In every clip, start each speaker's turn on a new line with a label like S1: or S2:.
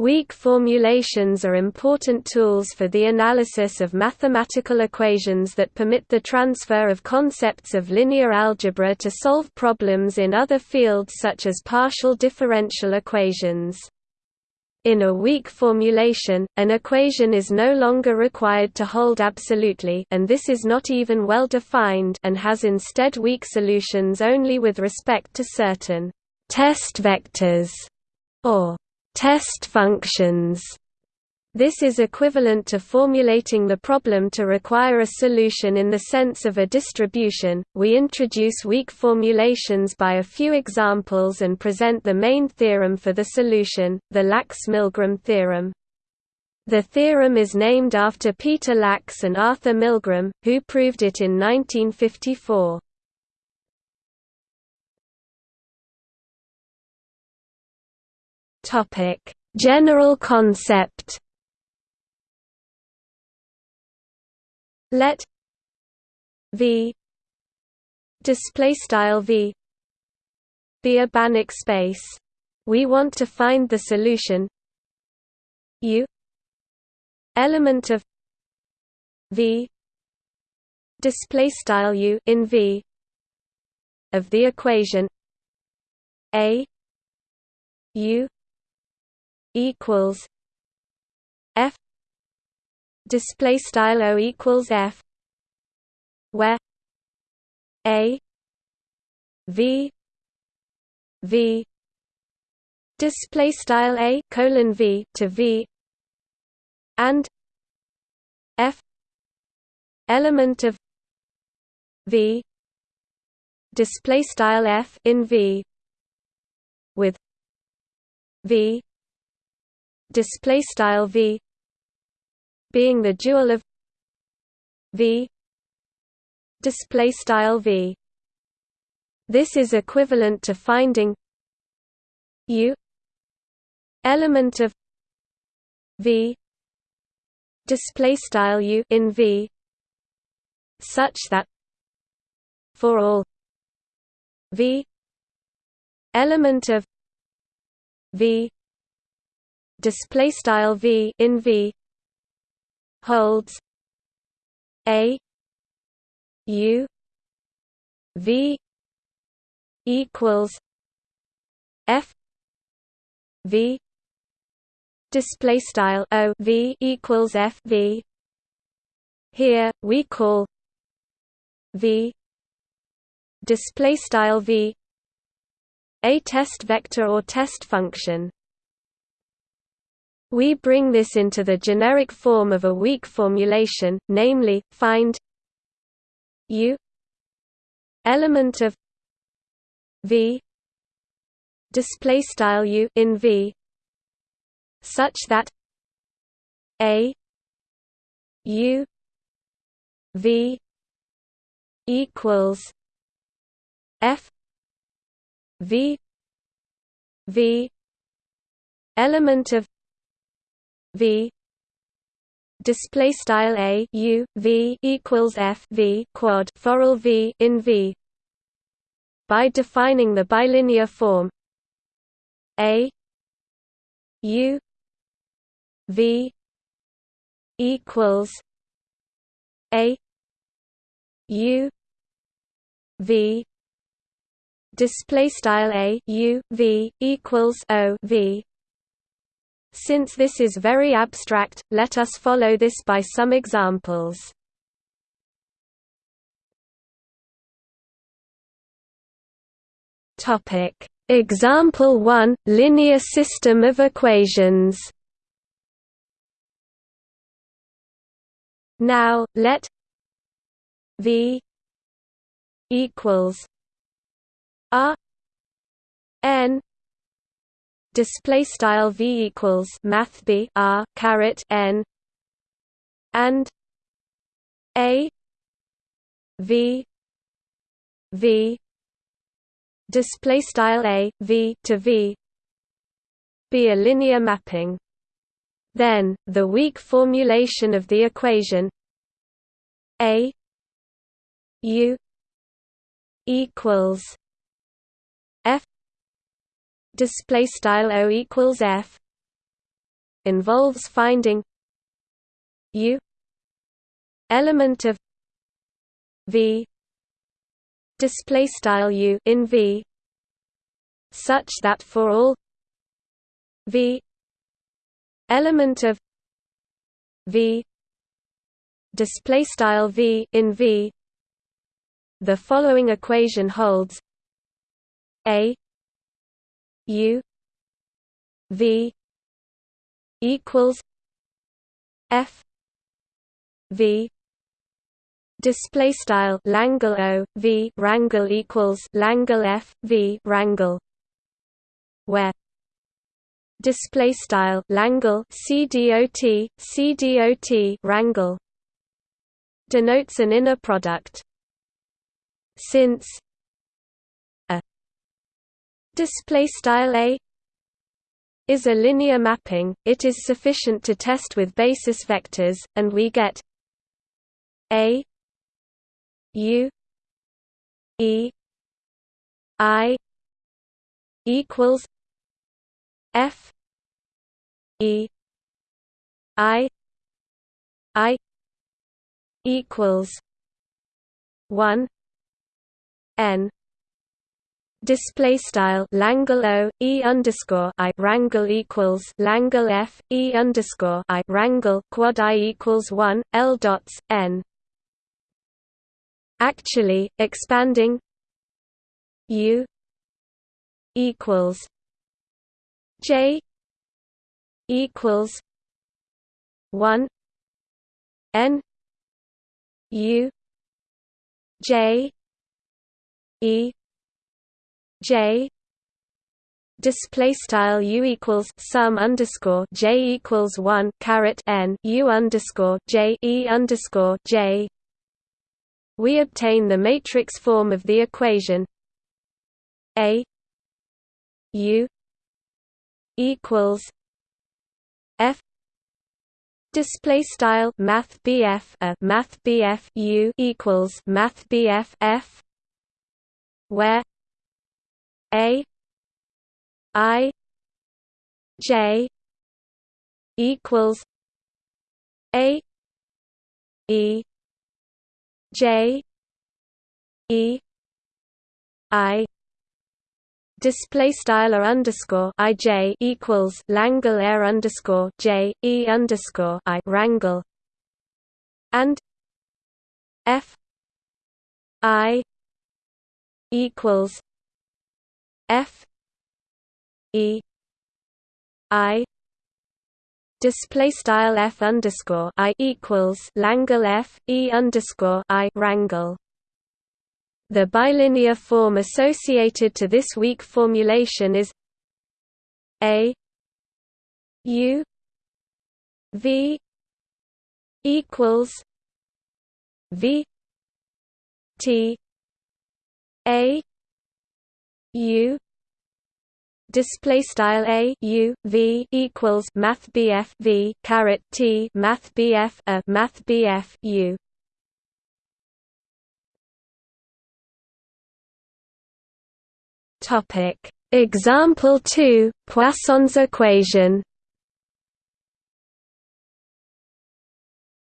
S1: Weak formulations are important tools for the analysis of mathematical equations that permit the transfer of concepts of linear algebra to solve problems in other fields such as partial differential equations. In a weak formulation, an equation is no longer required to hold absolutely and this is not even well defined and has instead weak solutions only with respect to certain test vectors or test functions. This is equivalent to formulating the problem to require a solution in the sense of a distribution. We introduce weak formulations by a few examples and present the main theorem for the solution, the Lax-Milgram theorem. The theorem is named after Peter Lax and Arthur Milgram, who proved it in 1954. Topic: General concept. Let V display style V be a Banach space. We want to find the solution U element of V display style U in V of the equation A U equals F display style O equals F where A V V display style A colon V to V and F element of V display style F in V with V display style v being the dual of v display style v. This is equivalent to finding u element of v display style u in v such that for all v element of v display style v in v holds a u v equals f v display style o v equals f v. Here we call v display style v a test vector or test function we bring this into the generic form of a weak formulation, namely, find u element of v display u in v such that a u v equals f v v element of v. Display style a u v equals f v quad for v in v. By defining the bilinear form a u v equals a u v. Display style a u v equals o v since this is very abstract, let us follow this by some examples. Topic: Example 1: Linear system of equations. Now, let V equals R N display style v equals math b r caret n and a v v display style a v to v be a linear mapping. Then the weak formulation of the equation a u equals display style o equals f involves finding u element of v display style u in v such that for all v element of v display style v in v the following equation holds a u v equals f v display style Langle O V rangle equals Langle F V rangle where display style Langle CDOT CDOT rangle denotes an inner product. Since display style a is a linear mapping. It is sufficient to test with basis vectors and we get a u e i equals f e i i equals one n display style Langle O E underscore I rangle equals Langle F E underscore I rangle quad I equals one L dots N. Actually expanding U equals J equals one N U J E J display style u equals sum underscore j equals one caret n u underscore j e underscore j. We obtain the matrix form of the equation a u equals f Display style Math BF a Math BF U equals Math BF F where A I J equals A E J E I. Display style r underscore i j equals Langle air underscore j e underscore i rangle. And f i equals f e i display style f underscore i equals Langle f e underscore i rangle. The bilinear form associated to this weak formulation is A U V equals V T A U display style a u v equals math bf v caret t math bf a math bf u. Topic. Example 2 Poisson's equation.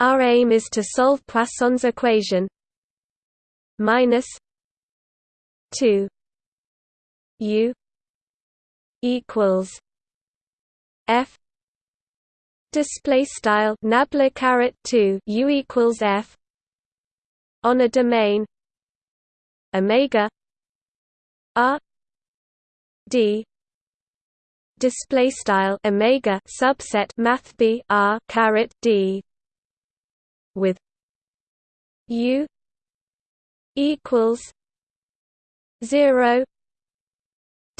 S1: Our aim is to solve Poisson's equation minus 2 u equals f. Display style nabla caret 2 u equals f. On a domain omega r d. Display style omega subset math b r caret d. With u equals 0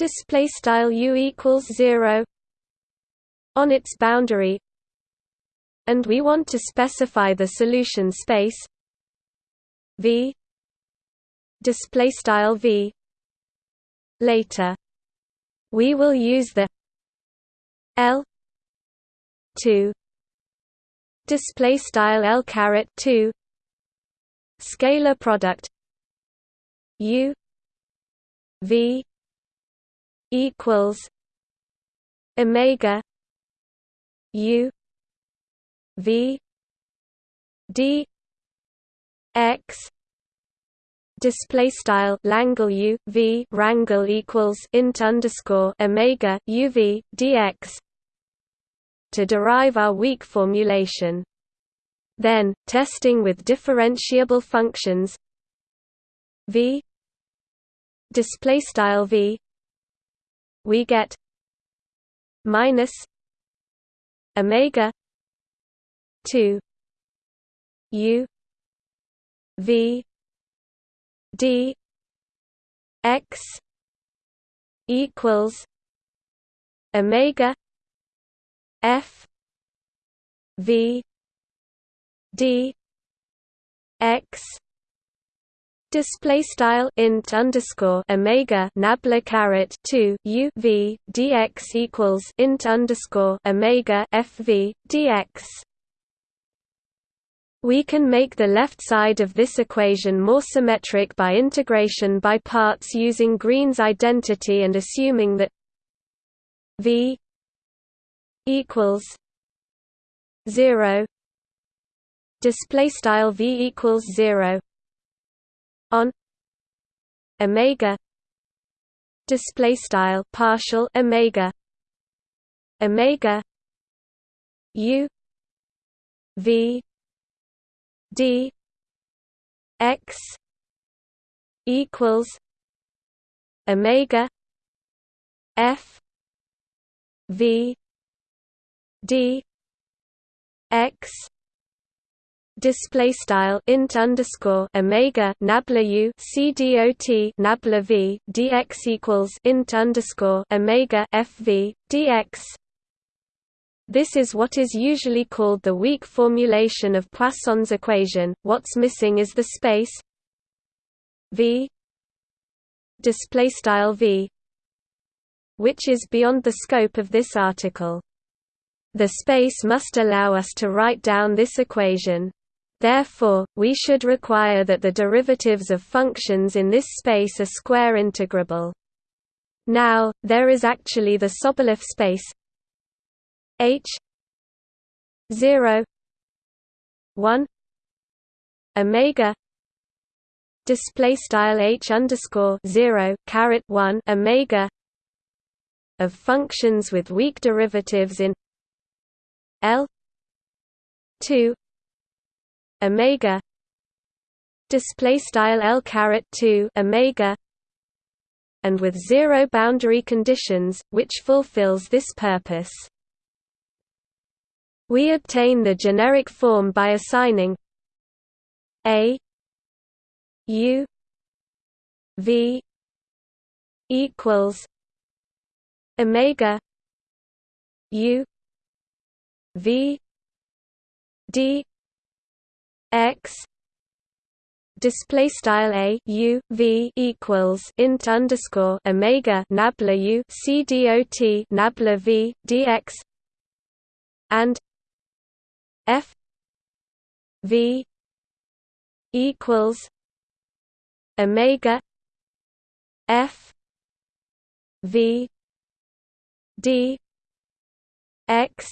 S1: display style u equals 0 on its boundary and we want to specify the solution space v display style v. Later we will use the L two display style L caret two scalar product U V equals Omega u v d x display style Langle U V rangle equals int underscore Omega UV dx to derive our weak formulation. Then, testing with differentiable functions V display style V we get minus Omega two U V d x equals omega f v d x Display style int underscore omega nabla caret two u v dx equals int underscore omega f v dx. We can make the left side of this equation more symmetric by integration by parts using Green's identity and assuming that V equals 0 display style V equals 0 on omega display style partial omega omega u v d x equals omega f v d x display style int underscore omega nabla u dot nabla v dx equals int underscore omega f v dx this is what is usually called the weak formulation of Poisson's equation. What's missing is the space V display style V which is beyond the scope of this article. The space must allow us to write down this equation. Therefore, we should require that the derivatives of functions in this space are square integrable. Now, there is actually the Sobolev space H zero one Omega display style H underscore zero caret one Omega of functions with weak derivatives in L two Omega display style L caret two Omega and with zero boundary conditions, which fulfills this purpose. We obtain the generic form by assigning a u v equals omega u v d x display style a u v equals int underscore omega nabla u c dot nabla v dx and F V equals Omega F V D X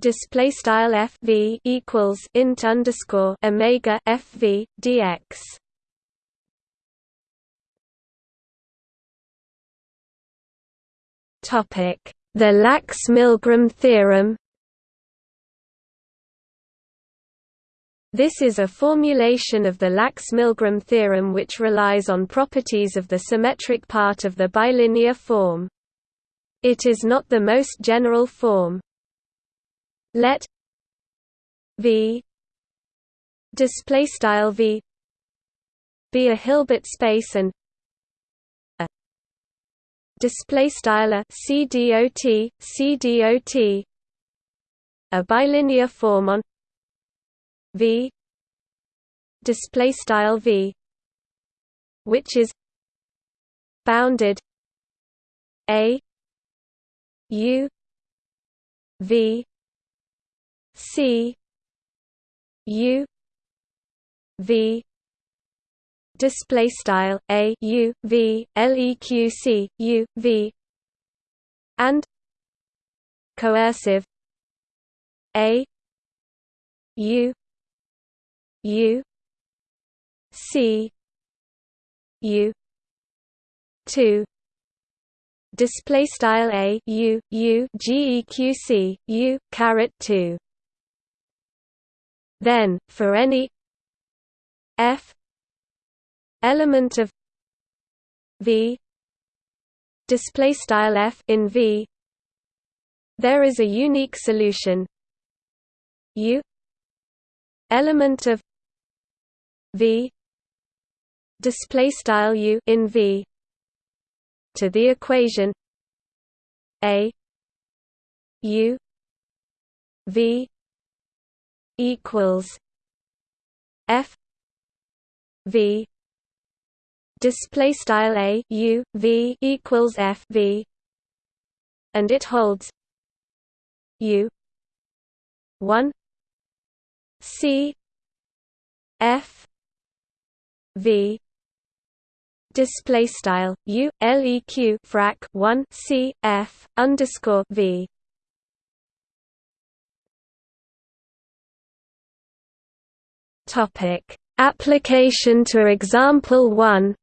S1: display style f v equals int underscore omega f v dx. Topic: The Lax-Milgram theorem. This is a formulation of the Lax-Milgram theorem which relies on properties of the symmetric part of the bilinear form. It is not the most general form. Let V display style V be a Hilbert space and a display style a C dot C dot a bilinear form on v display style v which is bounded a u v c u v display style a u v leq c u v and coercive a u u c u 2 display style a u u geqc u caret 2 then for any f element of v display style f in v there is a unique solution. U element of v display style u in v to the equation a u v equals f v display style a u v equals f v and it holds u 1 c f v display style u leq frac 1 c f underscore v topic. Application to example 1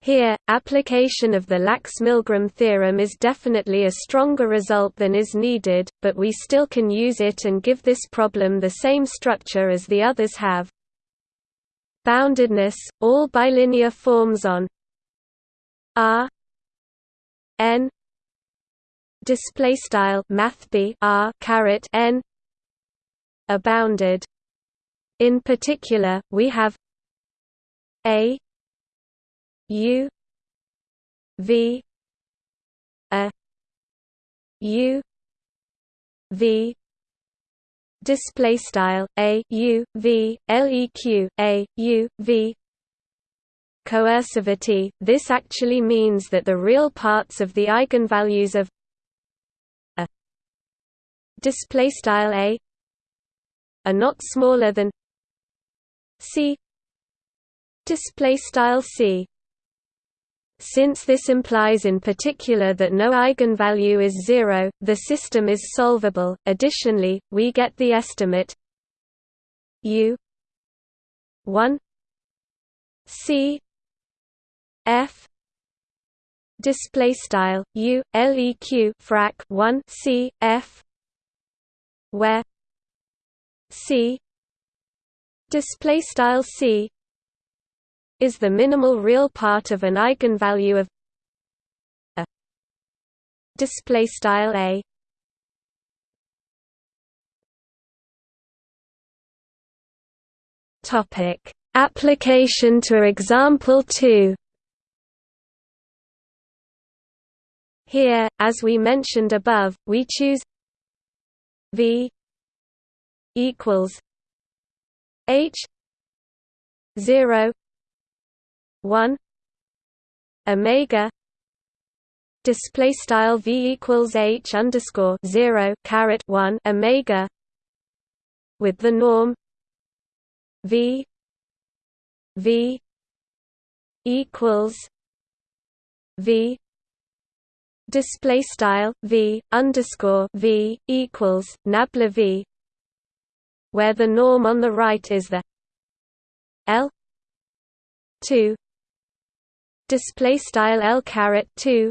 S1: Here, application of the Lax-Milgram theorem is definitely a stronger result than is needed, but we still can use it and give this problem the same structure as the others have. Boundedness, all bilinear forms on R n display style math b r caret n are bounded. In particular, we have a u v a u v display style a u v leq a u v coercivity this actually means that the real parts of the eigenvalues of a display style a are not smaller than c display style c since this implies in particular that no eigenvalue is zero, the system is solvable. Additionally, we get the estimate u 1 c f display style u leq frac 1 c f where c. Display style c. Is the minimal real part of an eigenvalue of a display style a. Topic. Application to example 2 here as we mentioned above we choose v equals h 0 1 omega display style v equals h underscore 0 caret 1 omega with the norm v v equals v display style v underscore v equals nabla v where the norm on the right is the l 2 display style L caret 2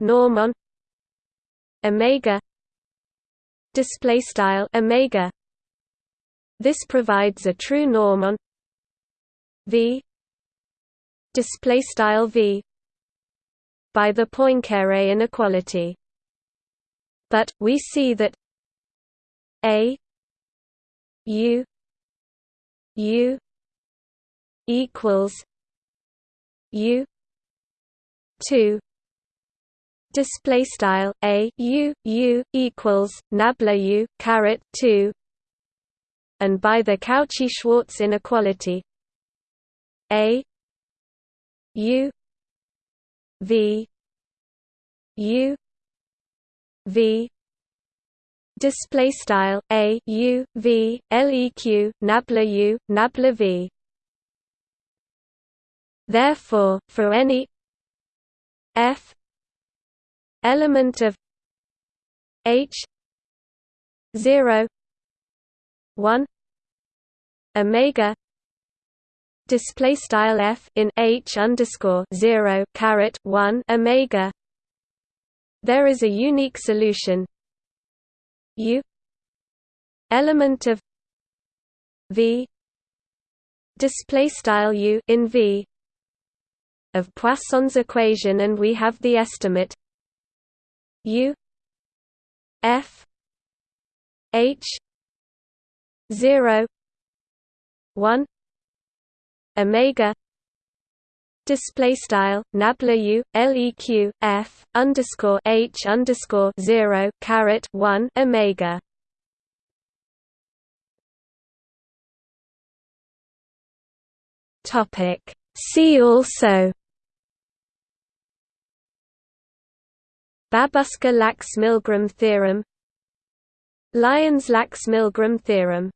S1: norm on omega. Display style omega. This provides a true norm on v. Display style v. By the Poincare inequality. But we see that a u u equals U two. Display style a u u equals nabla u caret 2 and by the Cauchy-Schwarz inequality. A u v u v display style a u v leq nabla u nabla v Therefore, for any f element of H zero one Omega display style f in h underscore zero caret one omega. There is a unique solution. U element of v display style u in v of Poisson's equation, and we have the estimate u f h zero one omega display style nabla u leq f underscore h underscore zero caret one omega. Topic. See also. Babuska-Lax-Milgram theorem Lions-Lax-Milgram theorem